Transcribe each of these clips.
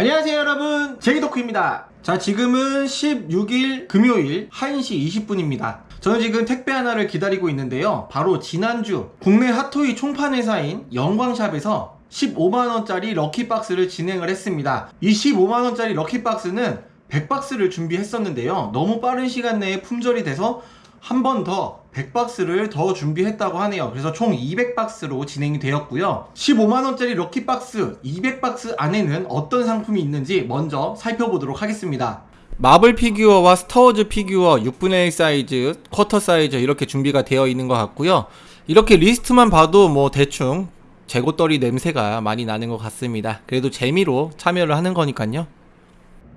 안녕하세요 여러분. 제이도크입니다. 자 지금은 16일 금요일 1시 20분입니다. 저는 지금 택배 하나를 기다리고 있는데요. 바로 지난주 국내 핫토이 총판 회사인 영광샵에서 15만원짜리 럭키박스를 진행을 했습니다. 이 15만원짜리 럭키박스는 100박스를 준비했었는데요. 너무 빠른 시간 내에 품절이 돼서 한 번 더 100박스를 더 준비했다고 하네요. 그래서 총 200박스로 진행이 되었고요. 15만원짜리 럭키박스 200박스 안에는 어떤 상품이 있는지 먼저 살펴보도록 하겠습니다. 마블 피규어와 스타워즈 피규어 6분의 1 사이즈, 쿼터 사이즈 이렇게 준비가 되어 있는 것 같고요. 이렇게 리스트만 봐도 뭐 대충 재고떨이 냄새가 많이 나는 것 같습니다. 그래도 재미로 참여를 하는 거니까요.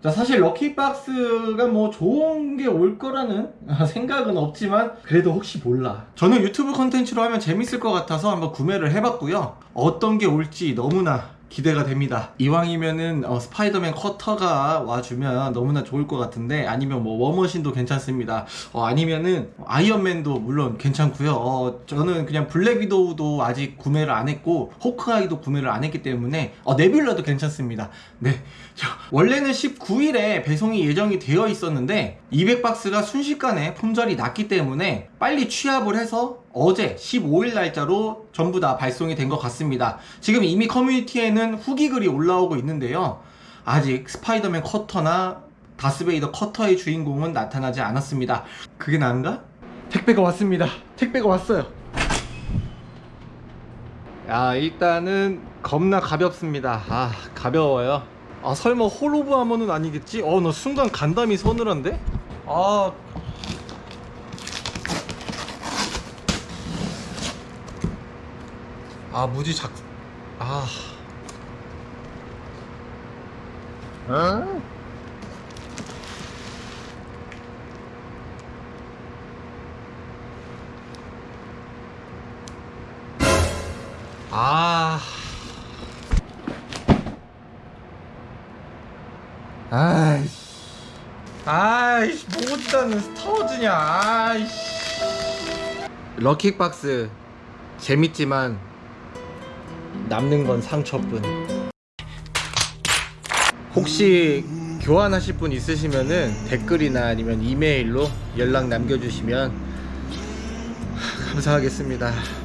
자 사실 럭키박스가 뭐 좋은 게 올 거라는 생각은 없지만 그래도 혹시 몰라. 저는 유튜브 컨텐츠로 하면 재밌을 것 같아서 한번 구매를 해봤고요. 어떤 게 올지 너무나 기대가 됩니다. 이왕이면은 어, 스파이더맨 쿼터가 와주면 너무나 좋을 것 같은데 아니면 뭐 워머신도 괜찮습니다. 어, 아니면은 아이언맨도 물론 괜찮고요. 어, 저는 그냥 블랙 위도우도 아직 구매를 안 했고 호크아이도 구매를 안 했기 때문에 어, 네뷸라도 괜찮습니다. 네. 자, 원래는 19일에 배송이 예정이 되어 있었는데 200박스가 순식간에 품절이 났기 때문에 빨리 취합을 해서 어제 15일 날짜로 전부 다 발송이 된 것 같습니다. 지금 이미 커뮤니티에는 후기 글이 올라오고 있는데요. 아직 스파이더맨 커터나 다스베이더 커터의 주인공은 나타나지 않았습니다. 그게 나은가? 택배가 왔습니다. 택배가 왔어요. 야 일단은 겁나 가볍습니다. 아 가벼워요. 아 설마 홀오브 하머는 아니겠지? 어나 순간 간담이 서늘한데? 아 아 무지 작... 아... 어? 아... 아이씨. 아이씨 뭐지다는 스타워즈냐 아이씨. 럭키박스. 재밌지만 남는 건 상처뿐. 혹시 교환하실 분 있으시면은 댓글이나 아니면 이메일로 연락 남겨주시면 감사하겠습니다